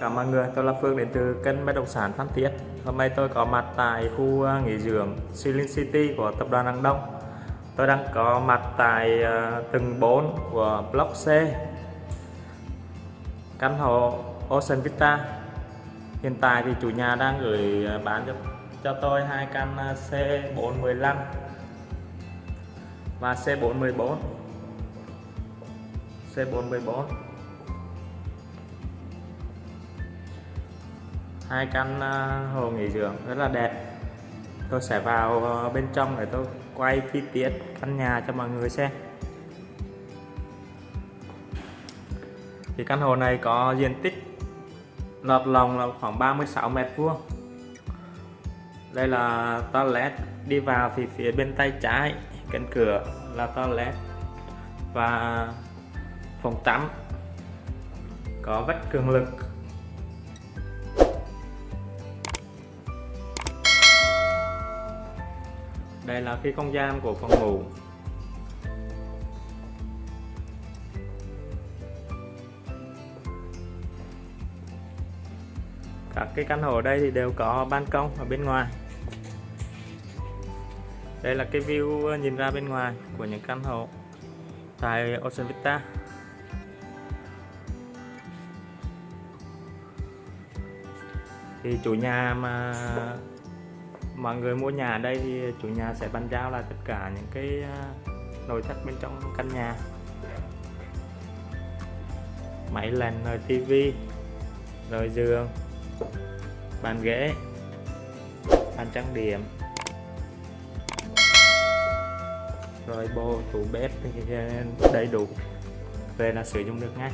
Cảm ơn mọi người, tôi là Phương đến từ kênh bất động sản Phan Thiết. Hôm nay tôi có mặt tại khu à, nghỉ dưỡng Silin City của tập đoàn Đăng Đông. Tôi đang có mặt tại à, tầng 4 của Block C. Căn hộ Ocean Vista. Hiện tại thì chủ nhà đang gửi à, bán cho cho tôi hai căn C415 và C414. C414 hai căn à, hồ nghỉ dưỡng rất là đẹp. Tôi sẽ vào ờ, bên trong để tôi quay chi tiết căn nhà cho mọi người xem. Thì căn hộ này có diện tích lọt lòng là khoảng 36 mét vuông. Đây là toilet đi vào thì phía bên tay trái cánh cửa là toilet và phòng tắm. Có vách cường lực. Đây là cái không gian của phòng ngủ các cái căn hộ ở đây thì đều có ban công ở bên ngoài. Đây là cái view ờ, nhìn ra bên ngoài của những căn hộ tại Ocean Vista thì chủ nhà mà mọi người mua nhà ở đây thì chủ nhà sẽ bàn giao là tất cả những cái à, nội thất bên trong căn nhà. Máy lạnh, rồi tivi rồi giường, bàn ghế, bàn trang điểm, rồi bộ tủ bếp thì à, đầy đủ. Về là sử dụng được ngay.